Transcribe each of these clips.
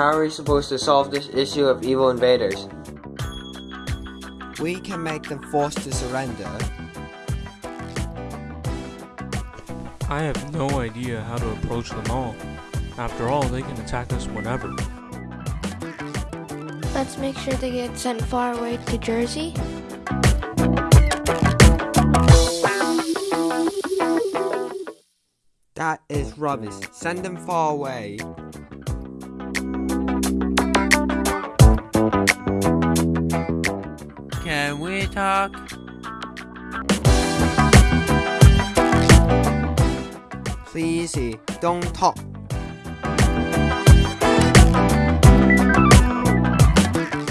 How are we supposed to solve this issue of evil invaders? We can make them forced to surrender. I have no idea how to approach them all. After all, they can attack us whenever. Let's make sure they get sent far away to Jersey. That is rubbish. Send them far away. Can we talk? Please, don't talk.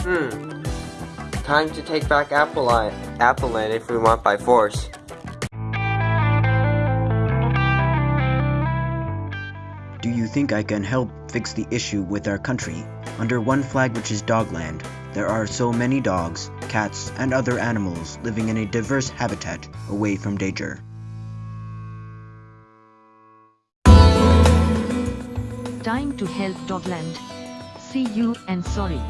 Hmm. Time to take back Appleland, Appleland if we want by force. Do you think I can help fix the issue with our country? Under one flag which is Dogland, there are so many dogs, cats, and other animals living in a diverse habitat away from danger. Time to help Dogland. See you and sorry.